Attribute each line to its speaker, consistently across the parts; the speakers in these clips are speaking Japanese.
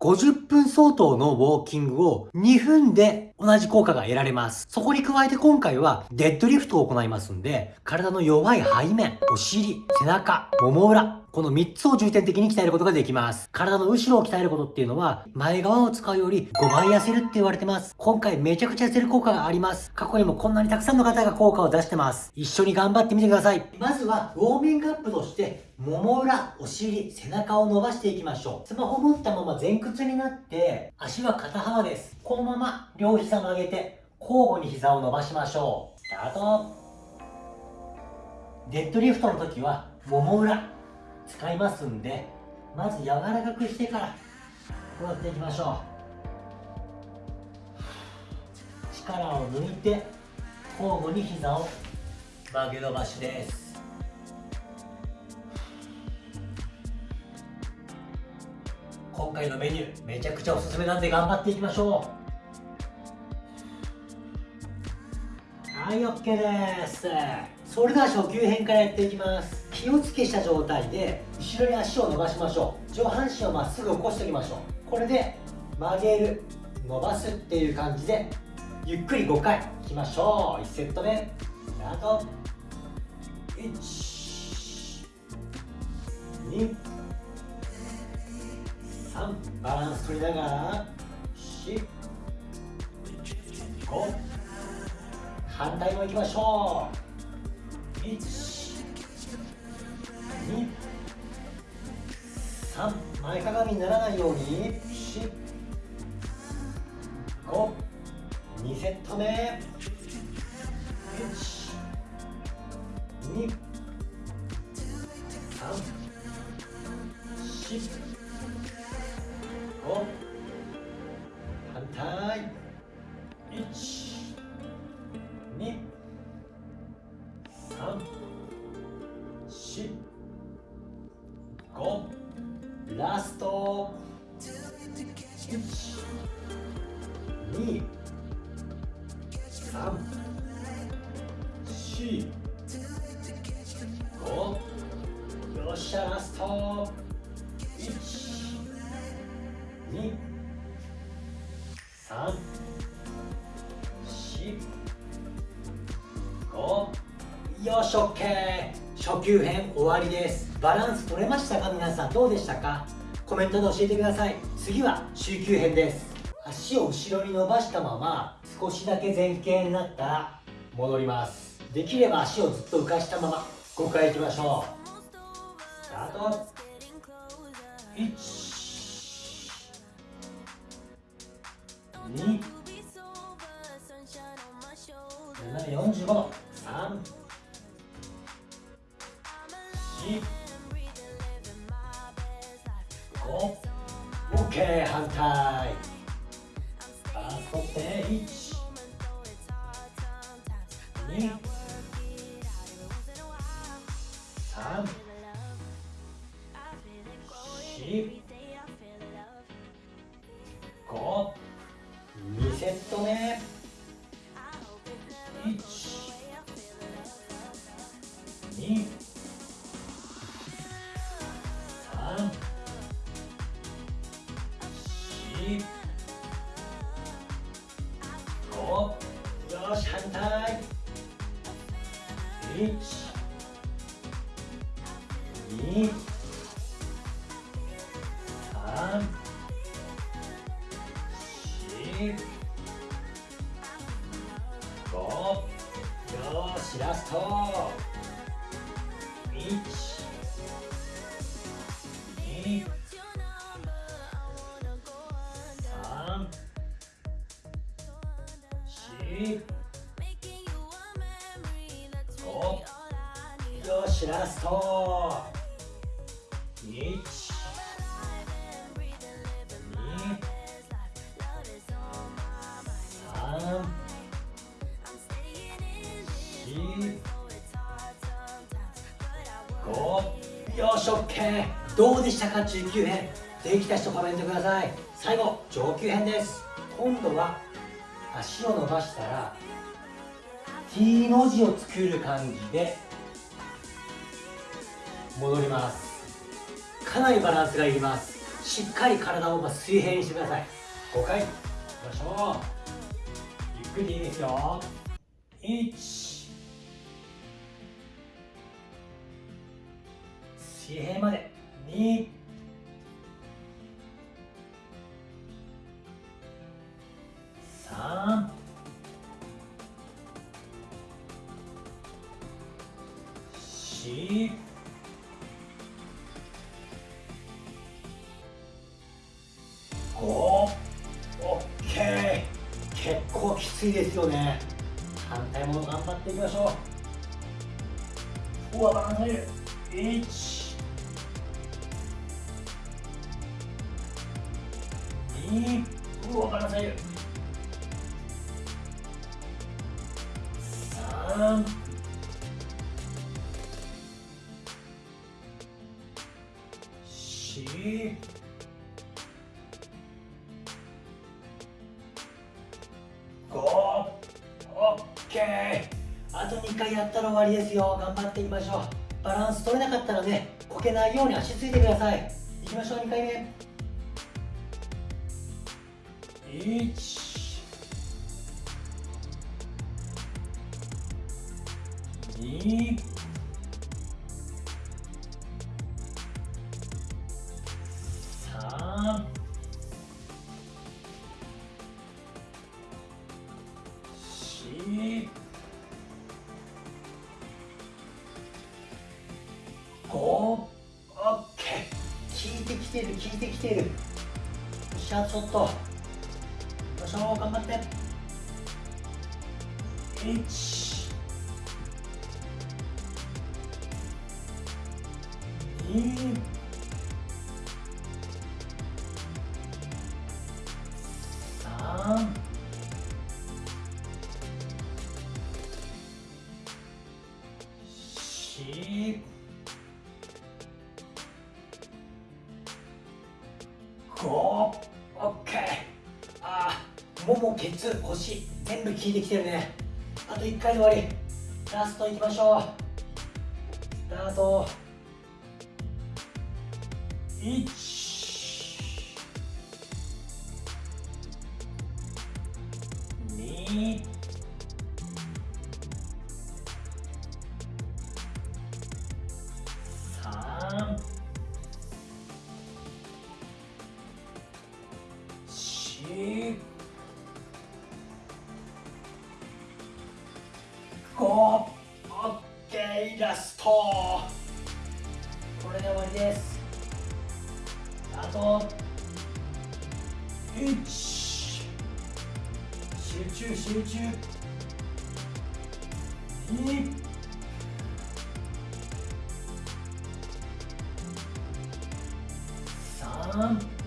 Speaker 1: 50分相当のウォーキングを2分で同じ効果が得られます。そこに加えて今回はデッドリフトを行いますんで、体の弱い背面、お尻、背中、もも裏、この3つを重点的に鍛えることができます。体の後ろを鍛えることっていうのは、前側を使うより5倍痩せるって言われてます。今回めちゃくちゃ痩せる効果があります。過去にもこんなにたくさんの方が効果を出してます。一緒に頑張ってみてください。まずは、ウォーミングアップとして、もも裏、お尻、背中を伸ばしていきましょう。スマホ持ったまま前屈になって、足は肩幅です。このまま両膝曲げて、交互に膝を伸ばしましょう。スタート。デッドリフトの時は、もも裏、使いますんでまず柔らかくしてからこうやっていきましょう。力を抜いて交互に膝を曲げ伸ばしです。今回のメニューめちゃくちゃおすすめなんで頑張っていきましょう。はい OK です。それでは初級編からやっていきます。気をつけした状態で後ろに足を伸ばしましょう。上半身をまっすぐ起こしておきましょう。これで曲げる伸ばすっていう感じでゆっくり5回いきましょう。1セット目。スタート。1 2 3バランス取りながら4 5反対もいきましょう。123前かがみにならないように452セット目。12345 1 2 3 4 5よっしゃラスト。1 2 3 4 5よし OK 初級編終わりです。バランス取れましたか？皆さんどうでしたか？コメントで教えてください。次は中級編です。足を後ろに伸ばしたまま少しだけ前傾になったら戻ります。できれば足をずっと浮かしたまま5回いきましょう。スタート。1 2 7 45度。3 OK 反対。バース取って1 2 3 4 5 2セット目。1 2 5 3 4 5よしラスト。1 2よしラスト1 5よし OK どうでしたか中級編。できた人コメントください。最後上級編です。今度は足を伸ばしたら T の字を作る感じで戻ります。かなりバランスがいります。しっかり体を水平にしてください。5回。いきましょう。ゆっくりいいですよ。1水平まで。2 3 4 5オッケー。結構きついですよね。反対も頑張っていきましょう。うわバランス1 2うわバランスいる3 4五オッケーあと2回やったら終わりですよ頑張っていきましょうバランス取れなかったらねこけないように足ついてくださいいきましょう2回目1 2 3 4 5オッケー効いてきてる効いてきてるよっしゃちょっとよいしょ頑張って。1 2腰全部効いてきてるね。あと1回で終わり。ラストいきましょう。スタート。1二これで終わりです。あと1集中集中。2 3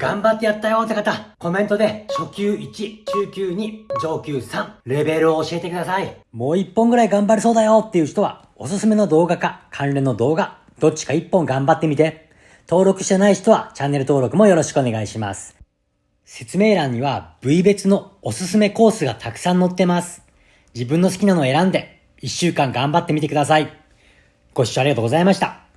Speaker 1: 頑張ってやったよって方、コメントで初級1、中級2、上級3、レベルを教えてください。もう1本ぐらい頑張れそうだよっていう人は、おすすめの動画か関連の動画、どっちか1本頑張ってみて。登録してない人はチャンネル登録もよろしくお願いします。説明欄には部位別のおすすめコースがたくさん載ってます。自分の好きなのを選んで1週間頑張ってみてください。ご視聴ありがとうございました。